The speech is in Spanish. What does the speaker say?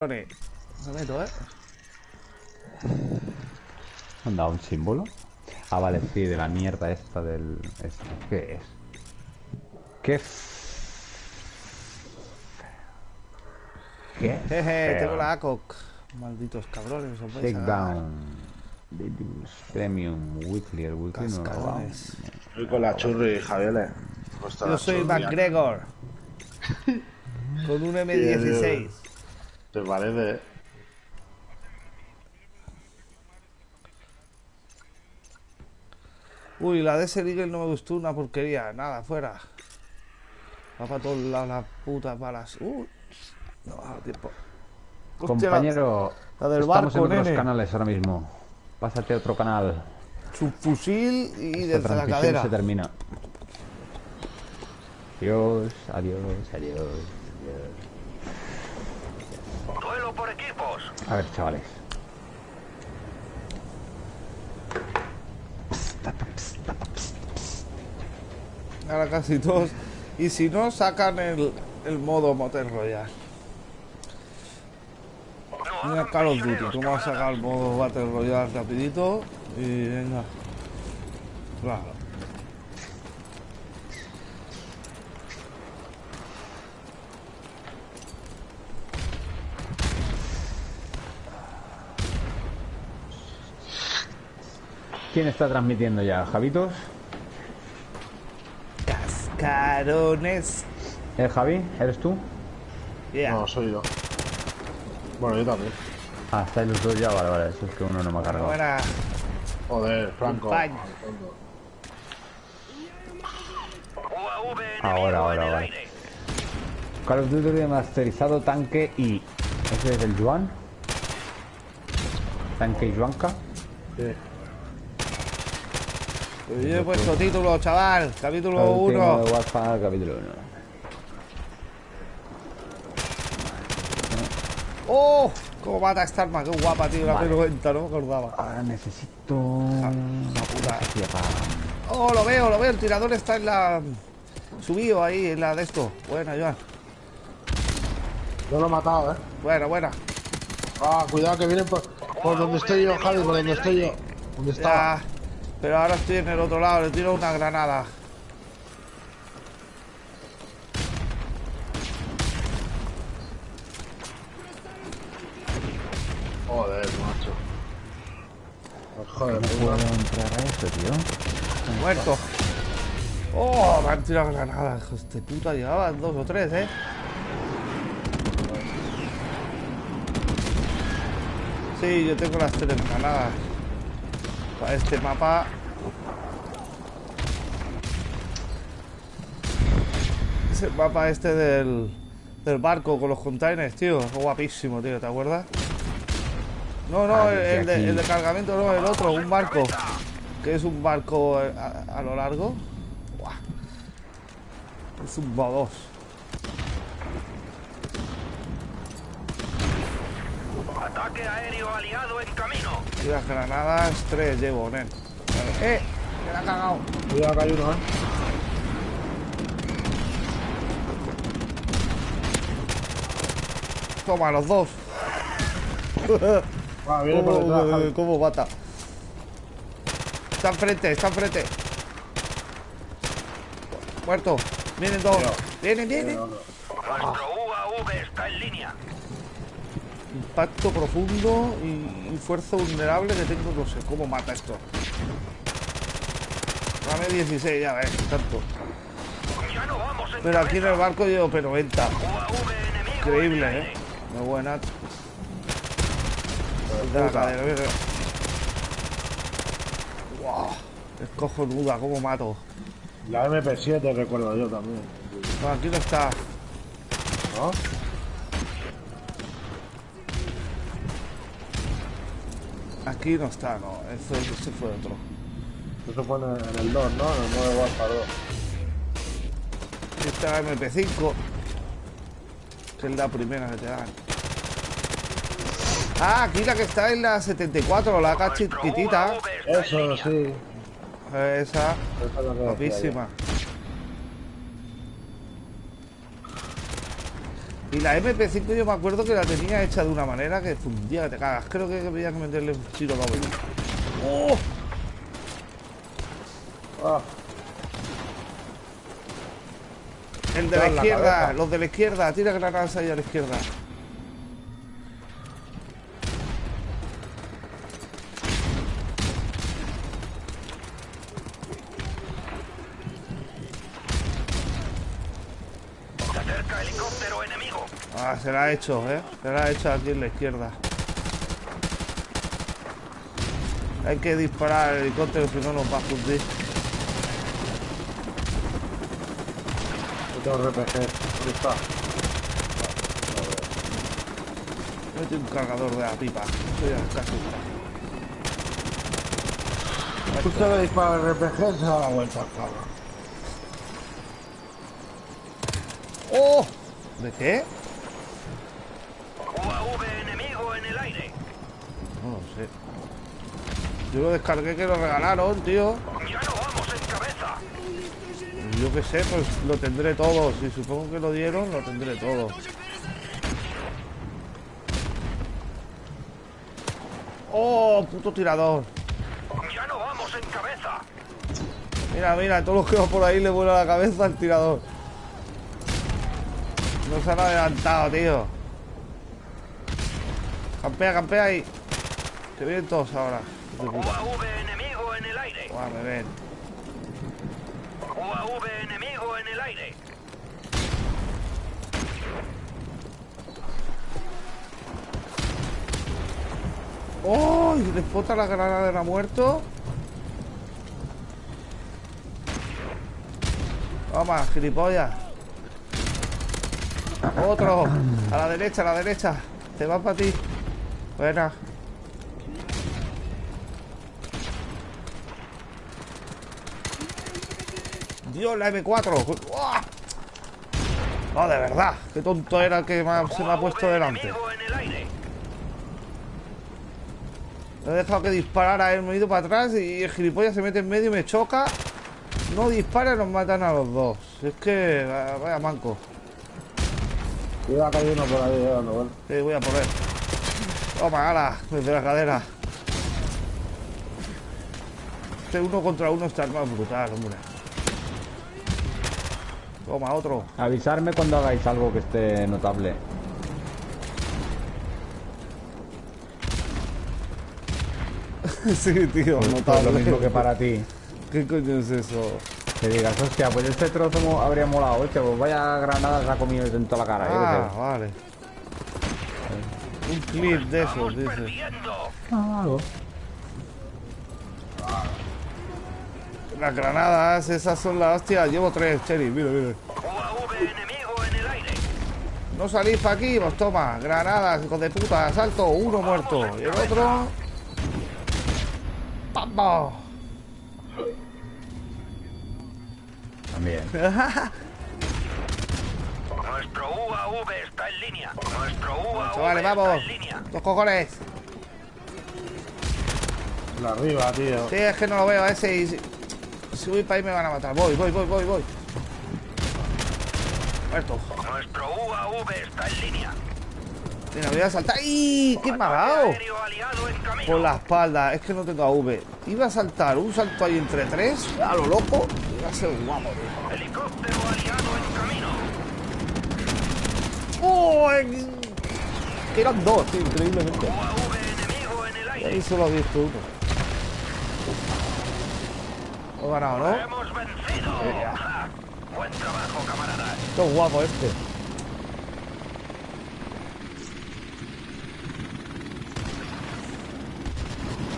Me meto, ¿eh? ¿Han dado un símbolo? Ah, vale, sí, de la mierda esta del... esto. ¿Qué es? ¿Qué f- ¿Qué? Jeje, tengo la ACOC. Malditos cabrones, os vais a dar. Takedown. Premium Weekly. El Weekly no lo. Estoy con la churri, Javier. Costa Yo soy McGregor. Con un M16. ¿Te parece? Uy, la de ese Eagle no me gustó una porquería. Nada, fuera. Va para todos lados las putas balas. Uy. No va a dar tiempo. Hostia, Compañero, la del estamos barco, en otros nene. canales ahora mismo. Pásate a otro canal. Subfusil y Esta desde la cadera. se termina. Adiós, adiós, adiós, adiós. A ver, chavales. Ahora casi todos. Y si no, sacan el, el modo Motel Royale. Mira Call of Duty, tú vas a sacar el modo Battle Royale rapidito y venga. Claro. ¿Quién está transmitiendo ya? ¿Javitos? Cascarones. ¿Eh, Javi? ¿Eres tú? Yeah. No, soy yo. Bueno, yo también. Ah, estáis los dos ya, vale, vale. Eso es que uno no me ha cargado. Buena. Joder, Franco. Ahora, ahora, ahora. Call of Duty remasterizado tanque y... ¿Ese es el Juan? ¿Tanque y Juanca? Sí. Yo he puesto título, chaval. Capítulo Último 1. de WhatsApp, capítulo 1. ¡Oh! ¿Cómo mata esta arma? Qué guapa, tío. La Vale. P90, no me acordaba. Ahora necesito... la puta. Hostia, pa- Oh, lo veo, lo veo. El tirador está en la. Subido ahí, en la de esto. Buena, Joan. Yo lo he matado, eh. Buena, buena. Ah, cuidado que vienen por, por donde estoy yo, Javi, por donde estoy yo. ¿Dónde está? Ya. Pero ahora estoy en el otro lado. Le tiro una granada. Joder, macho. Joder, No puedo entrar a eso, tío. Muerto. Oh, me han tirado granadas. Hijos de puta, llevaban dos o tres, eh. Sí, yo tengo las tres granadas. Para este mapa. Es el mapa este del, del barco con los containers, tío. Es guapísimo, tío, ¿te acuerdas? No, no, Ah, el, el de, aquí. el de cargamento no, el otro, un barco. Que es un barco a, a lo largo. Buah. Es un B2. Ataque aéreo aliado en camino. Y las granadas, tres llevo, nen. ¡Eh! ¡Me la ha cagado! Cuidado que hay uno, eh. Toma, los dos. Ah, viene por detrás, ¿Cómo, Javi. cómo mata? Está enfrente, está enfrente. Muerto. Vienen dos. Vienen, vienen. Nuestro UAV está en línea. Impacto profundo y, y fuerza vulnerable que tengo, no sé cómo mata esto. Dame 16, ya ves, tanto. Pero aquí en el barco llevo P90. UAV enemigo en el Increíble, eh. Muy buena. La cadera, mira. Wow. Es cojonuda, cómo mato. La MP7 recuerdo yo también. No, aquí no está. ¿No? Aquí no está, no. Eso, ese fue otro. Eso fue en el, en el 2, ¿no? En el Modern Warfare 2. Aquí está la MP5. Que es la primera que te dan. Ah, aquí la que está en la 74, la acá Nuestro chiquitita. UAV está en Eso, sí. Esa, es guapísima. Y la MP5 yo me acuerdo que la tenía hecha de una manera que fundía que te cagas. Creo que habría que meterle un tiro doble. ¡Oh! Ah, El de la izquierda, cabeza. los de la izquierda, tira granadas ahí a la izquierda. Ah, se la ha hecho, ¿eh? Se la ha hecho aquí en la izquierda. Hay que disparar al helicóptero, si no nos va a fundir. tengo RPG. ¿Dónde está? Mete un cargador de la pipa. Estoy casi. Justo le dispara el RPG se da la vuelta, cabrón. ¡Oh! ¿De qué? El aire. No lo sé. Yo lo descargué que lo regalaron, tío. Ya no vamos en cabeza. Yo qué sé, pues lo tendré todo. Si supongo que lo dieron, lo tendré todo. ¡Oh, puto tirador! Ya no vamos en cabeza. Mira, mira, todos los que van por ahí le vuela la cabeza al tirador. No se han adelantado, tío. Campea, campea ahí. Que vienen todos ahora. UAV enemigo en el aire. Buah, me ven. UAV enemigo en el aire. ¡Oh! Explota la granada de la muerto. Toma, gilipollas. Otro. A la derecha, a la derecha. Te va para ti. Buena. Dios, la M4. ¡Uah! No, de verdad. Qué tonto era el que se me ha puesto delante. aire. He dejado que disparara él, me he ido para atrás y el gilipollas se mete en medio y me choca. No dispara y nos matan a los dos. Es que vaya manco. Cuidado que hay uno por ahí vueltas. Sí, voy a poner. Toma, ala, desde la cadera. Este uno contra uno está más brutal, hombre. Toma, otro. Avisarme cuando hagáis algo que esté notable. sí, tío, Pues notable. lo mismo que para ti. ¿Qué coño es eso? Que digas, hostia, pues este trozo habría molado. Hostia, pues vaya granada se ha comido en toda la cara. Ah, vale. Un clip de esos, dice. Ah, algo. Las granadas, esas son las hostias. Llevo tres, Cherry, mira, mira. UAV enemigo en el aire. No salís para aquí, pues toma, granadas, hijos de puta, asalto, uno muerto. Y el otro. ¡Vamos! También. Nuestro UAV está en línea. Nuestro UAV Chavales, está vamos. en línea. Dos cojones. La arriba, tío. Sí, es que no lo veo a ese y si, si voy para ahí me van a matar. Voy, voy, voy, voy, voy. Muerto. Nuestro UAV está en línea. Mira, voy a saltar. ¡Ay! ¿Qué me ha dado? Por la espalda, es que no tengo AV. Iba a saltar un salto ahí entre tres, a lo loco. Iba a ser guapo, tío. Helicóptero aliado en camino. ¡Oh! eran dos, tío, increíblemente. Y ahí solo he visto uno. He ganado, ¿no? Hemos vencido. Ja, Buen trabajo, camaradas. Qué guapo este.